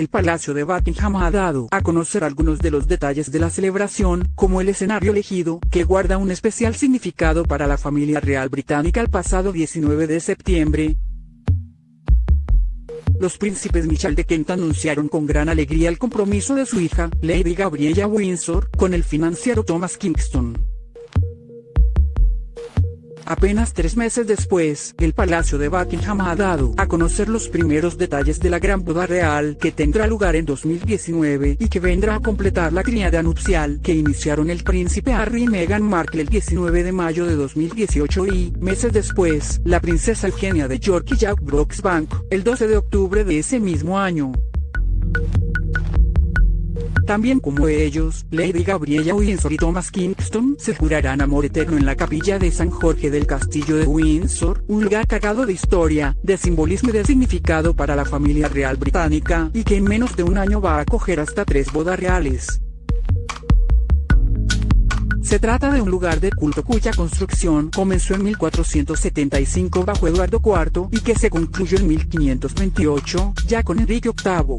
el Palacio de Buckingham ha dado a conocer algunos de los detalles de la celebración, como el escenario elegido, que guarda un especial significado para la familia real británica el pasado 19 de septiembre, los príncipes Michel de Kent anunciaron con gran alegría el compromiso de su hija, Lady Gabriella Windsor, con el financiero Thomas Kingston. Apenas tres meses después, el Palacio de Buckingham ha dado a conocer los primeros detalles de la gran boda real que tendrá lugar en 2019 y que vendrá a completar la criada nupcial que iniciaron el príncipe Harry y Meghan Markle el 19 de mayo de 2018 y, meses después, la princesa Eugenia de York y Jack Brooksbank, el 12 de octubre de ese mismo año. También como ellos, Lady Gabriella Windsor y Thomas Kingston se jurarán amor eterno en la capilla de San Jorge del Castillo de Windsor, un lugar cargado de historia, de simbolismo y de significado para la familia real británica, y que en menos de un año va a acoger hasta tres bodas reales. Se trata de un lugar de culto cuya construcción comenzó en 1475 bajo Eduardo IV y que se concluyó en 1528, ya con Enrique VIII.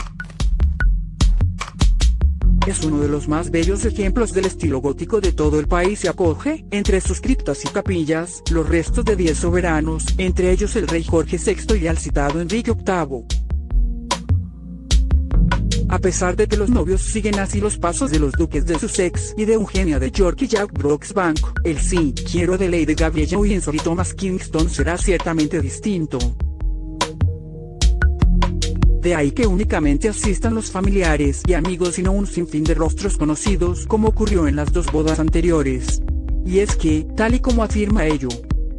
Es uno de los más bellos ejemplos del estilo gótico de todo el país y acoge, entre sus criptas y capillas, los restos de 10 soberanos, entre ellos el rey Jorge VI y el citado Enrique VIII. A pesar de que los novios siguen así los pasos de los duques de Sussex y de Eugenia de York y Jack Brooksbank, el sí quiero de Lady Gabriella Windsor y Thomas Kingston será ciertamente distinto. De ahí que únicamente asistan los familiares y amigos y no un sinfín de rostros conocidos como ocurrió en las dos bodas anteriores. Y es que, tal y como afirma ello,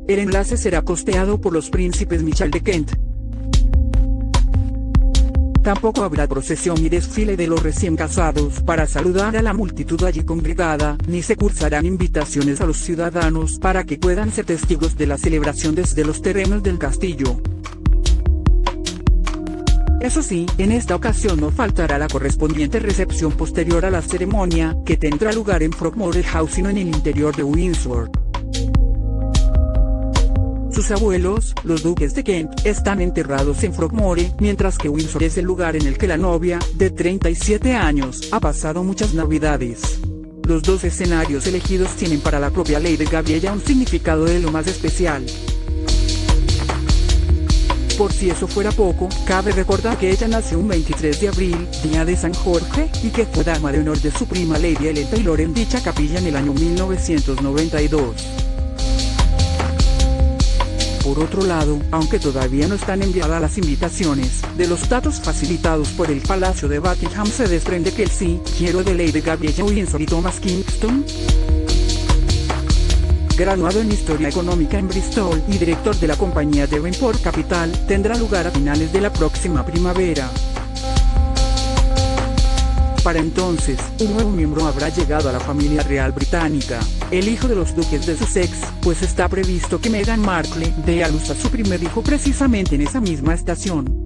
el enlace será costeado por los príncipes Michel de Kent. Tampoco habrá procesión y desfile de los recién casados para saludar a la multitud allí congregada, ni se cursarán invitaciones a los ciudadanos para que puedan ser testigos de la celebración desde los terrenos del castillo. Eso sí, en esta ocasión no faltará la correspondiente recepción posterior a la ceremonia, que tendrá lugar en Frogmore House en el interior de Windsor. Sus abuelos, los duques de Kent, están enterrados en Frogmore, mientras que Windsor es el lugar en el que la novia, de 37 años, ha pasado muchas navidades. Los dos escenarios elegidos tienen para la propia Lady Gabriella un significado de lo más especial. Por si eso fuera poco, cabe recordar que ella nació un 23 de abril, día de San Jorge, y que fue dama de honor de su prima Lady Ellen Taylor en dicha capilla en el año 1992. Por otro lado, aunque todavía no están enviadas las invitaciones, de los datos facilitados por el Palacio de Buckingham se desprende que el sí, quiero de Lady Gabriella Windsor y Thomas Kingston, graduado en Historia Económica en Bristol y director de la compañía Devonport Capital, tendrá lugar a finales de la próxima primavera. Para entonces, un nuevo miembro habrá llegado a la familia real británica, el hijo de los duques de Sussex, pues está previsto que Meghan Markle dé a luz a su primer hijo precisamente en esa misma estación.